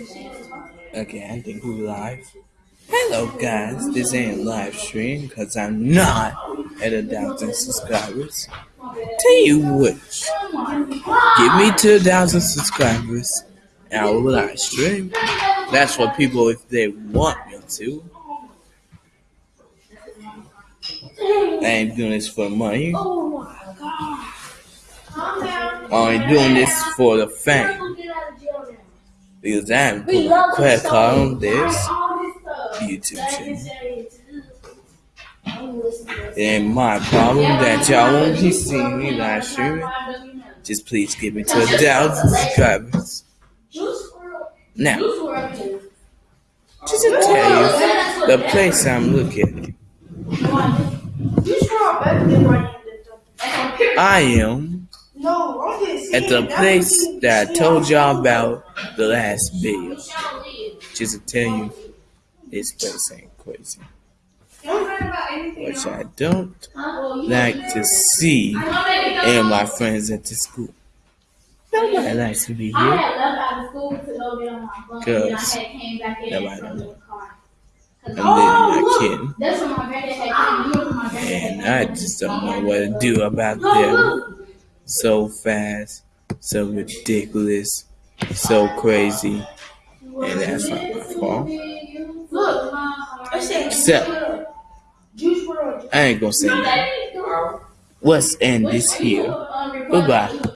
Okay, I think we live. Hello guys, this ain't live stream because I'm not at a thousand subscribers. Tell you which, give me two thousand subscribers and I will live stream. That's what people if they want me to. I ain't doing this for money. I ain't doing this for the fame. Because I'm putting a credit on this YouTube channel. It ain't my problem that y'all won't be seeing me live streaming. Just please give me to a thousand subscribers. Now, just to tell you the place I'm looking. I am at the place that I told y'all about the last video. Just to tell you, this place ain't crazy. Which I don't like to see and my friends at the school. Nobody likes to be here. Because nobody knows. I'm living my kid. And I just don't know what to do about them. So fast, so ridiculous, so crazy. And that's not my fault. So, I ain't gonna say that. Let's end this here. Goodbye.